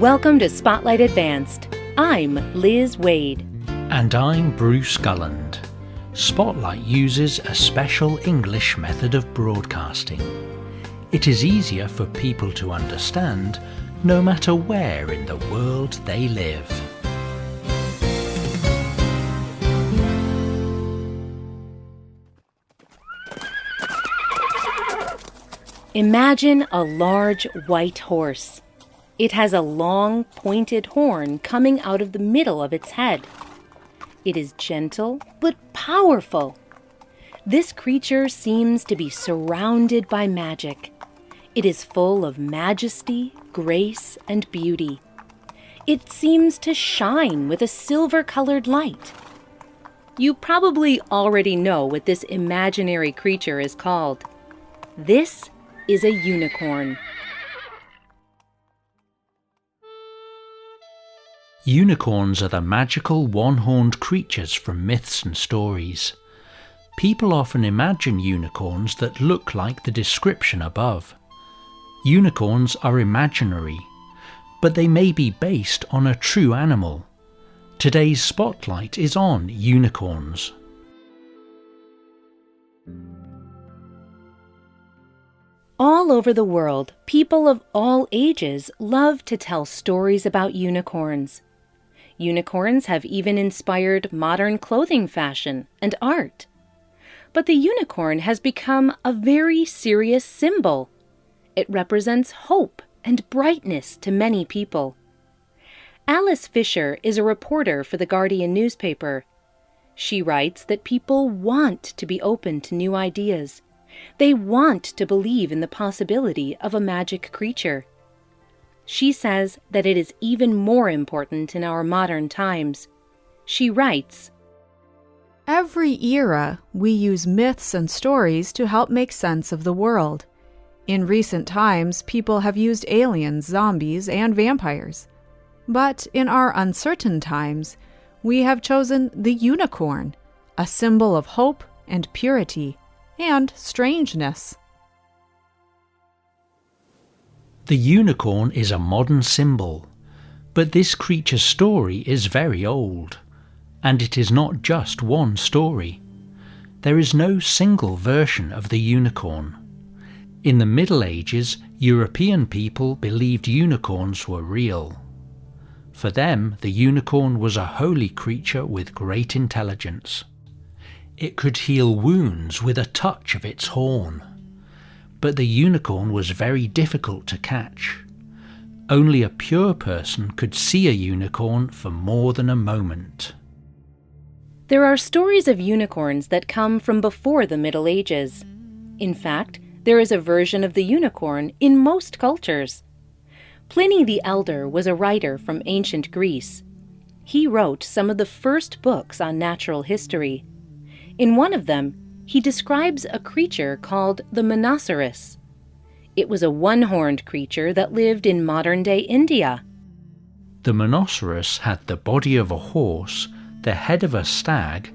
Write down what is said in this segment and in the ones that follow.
Welcome to Spotlight Advanced. I'm Liz Waid. And I'm Bruce Gulland. Spotlight uses a special English method of broadcasting. It is easier for people to understand no matter where in the world they live. Imagine a large white horse. It has a long, pointed horn coming out of the middle of its head. It is gentle but powerful. This creature seems to be surrounded by magic. It is full of majesty, grace, and beauty. It seems to shine with a silver colored light. You probably already know what this imaginary creature is called. This is a unicorn. Unicorns are the magical one-horned creatures from myths and stories. People often imagine unicorns that look like the description above. Unicorns are imaginary, but they may be based on a true animal. Today's spotlight is on unicorns. All over the world, people of all ages love to tell stories about unicorns. Unicorns have even inspired modern clothing fashion and art. But the unicorn has become a very serious symbol. It represents hope and brightness to many people. Alice Fisher is a reporter for the Guardian newspaper. She writes that people want to be open to new ideas. They want to believe in the possibility of a magic creature. She says that it is even more important in our modern times. She writes Every era, we use myths and stories to help make sense of the world. In recent times, people have used aliens, zombies, and vampires. But in our uncertain times, we have chosen the unicorn, a symbol of hope and purity and strangeness. The unicorn is a modern symbol, but this creature's story is very old, and it is not just one story. There is no single version of the unicorn. In the Middle Ages, European people believed unicorns were real. For them, the unicorn was a holy creature with great intelligence. It could heal wounds with a touch of its horn but the unicorn was very difficult to catch. Only a pure person could see a unicorn for more than a moment. There are stories of unicorns that come from before the Middle Ages. In fact, there is a version of the unicorn in most cultures. Pliny the Elder was a writer from ancient Greece. He wrote some of the first books on natural history. In one of them, he describes a creature called the Monoceros. It was a one horned creature that lived in modern day India. The Monoceros had the body of a horse, the head of a stag,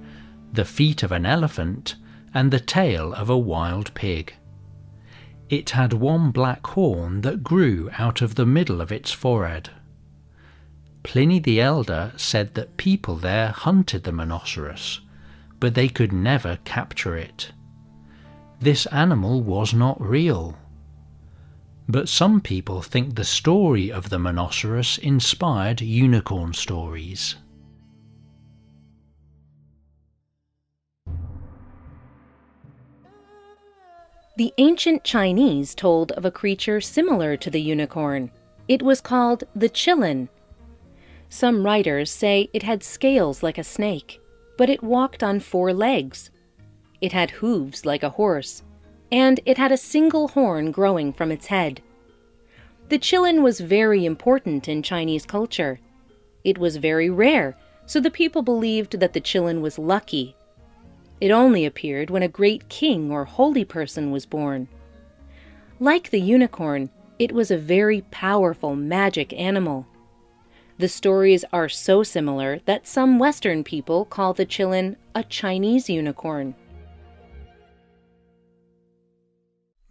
the feet of an elephant, and the tail of a wild pig. It had one black horn that grew out of the middle of its forehead. Pliny the Elder said that people there hunted the Monoceros but they could never capture it. This animal was not real. But some people think the story of the Monoceros inspired unicorn stories. The ancient Chinese told of a creature similar to the unicorn. It was called the qilin. Some writers say it had scales like a snake but it walked on four legs. It had hooves like a horse, and it had a single horn growing from its head. The qilin was very important in Chinese culture. It was very rare, so the people believed that the qilin was lucky. It only appeared when a great king or holy person was born. Like the unicorn, it was a very powerful magic animal. The stories are so similar that some Western people call the qilin a Chinese unicorn.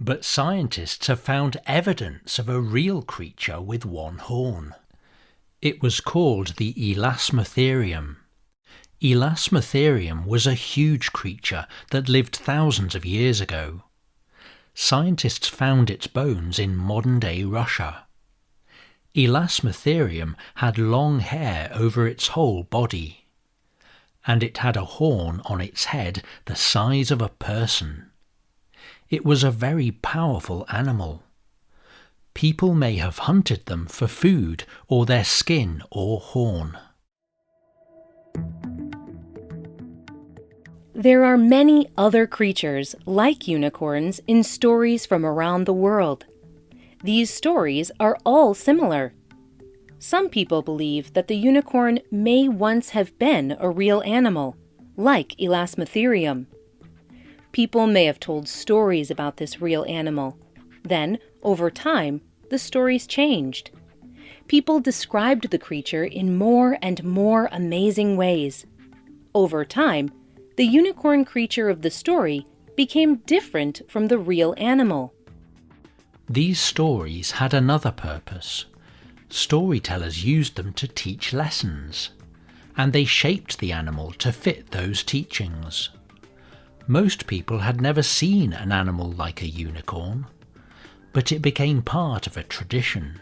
But scientists have found evidence of a real creature with one horn. It was called the Elasmotherium. Elasmotherium was a huge creature that lived thousands of years ago. Scientists found its bones in modern-day Russia. Elasmotherium had long hair over its whole body, and it had a horn on its head the size of a person. It was a very powerful animal. People may have hunted them for food or their skin or horn. There are many other creatures like unicorns in stories from around the world. These stories are all similar. Some people believe that the unicorn may once have been a real animal, like Elasmotherium. People may have told stories about this real animal. Then, over time, the stories changed. People described the creature in more and more amazing ways. Over time, the unicorn creature of the story became different from the real animal. These stories had another purpose. Storytellers used them to teach lessons, and they shaped the animal to fit those teachings. Most people had never seen an animal like a unicorn, but it became part of a tradition.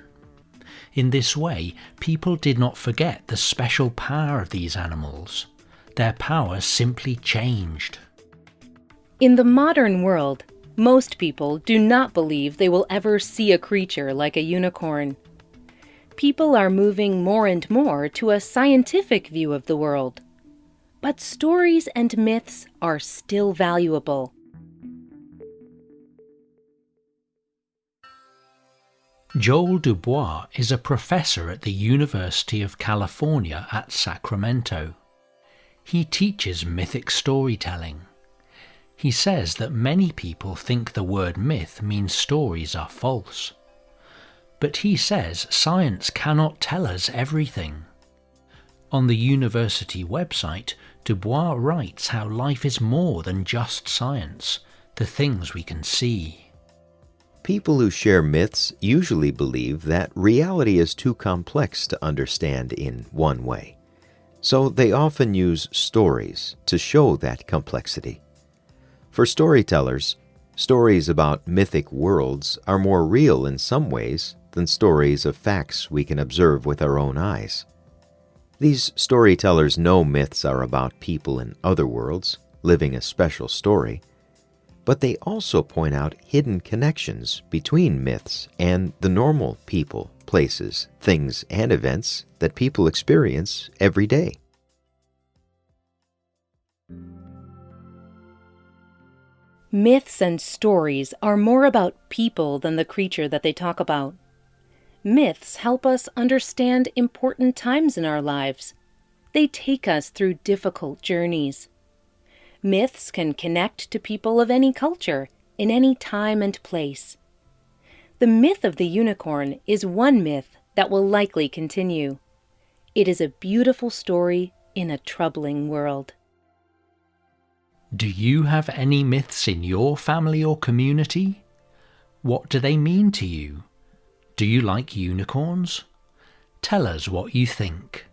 In this way, people did not forget the special power of these animals. Their power simply changed. In the modern world, most people do not believe they will ever see a creature like a unicorn. People are moving more and more to a scientific view of the world. But stories and myths are still valuable. Joel Dubois is a professor at the University of California at Sacramento. He teaches mythic storytelling. He says that many people think the word myth means stories are false. But he says science cannot tell us everything. On the university website, Dubois writes how life is more than just science, the things we can see. People who share myths usually believe that reality is too complex to understand in one way. So they often use stories to show that complexity. For storytellers, stories about mythic worlds are more real in some ways than stories of facts we can observe with our own eyes. These storytellers know myths are about people in other worlds, living a special story, but they also point out hidden connections between myths and the normal people, places, things, and events that people experience every day. Myths and stories are more about people than the creature that they talk about. Myths help us understand important times in our lives. They take us through difficult journeys. Myths can connect to people of any culture, in any time and place. The myth of the unicorn is one myth that will likely continue. It is a beautiful story in a troubling world. Do you have any myths in your family or community? What do they mean to you? Do you like unicorns? Tell us what you think.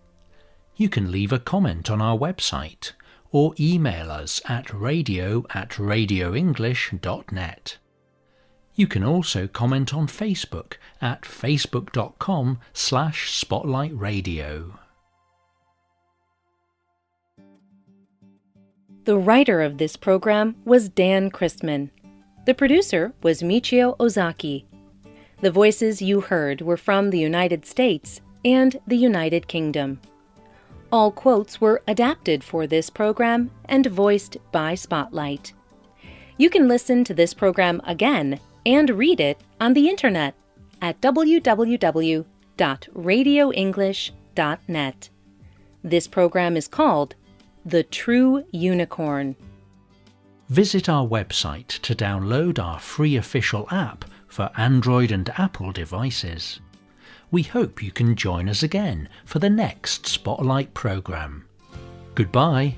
You can leave a comment on our website or email us at radio at radioenglish.net. You can also comment on Facebook at facebook.com slash spotlightradio. The writer of this program was Dan Christman. The producer was Michio Ozaki. The voices you heard were from the United States and the United Kingdom. All quotes were adapted for this program and voiced by Spotlight. You can listen to this program again and read it on the internet at www.radioenglish.net. This program is called The True Unicorn. Visit our website to download our free official app for Android and Apple devices we hope you can join us again for the next Spotlight programme. Goodbye.